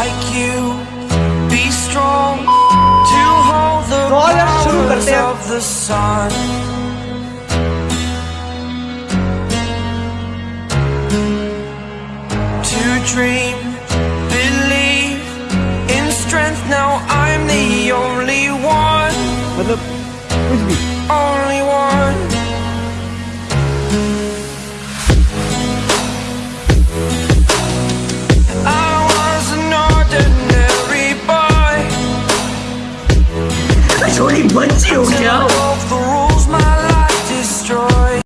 like you. Be strong to hold the powers of the sun. To dream believe in strength. Now i'm the only one. Only one. số điểm vẫn chịu chứ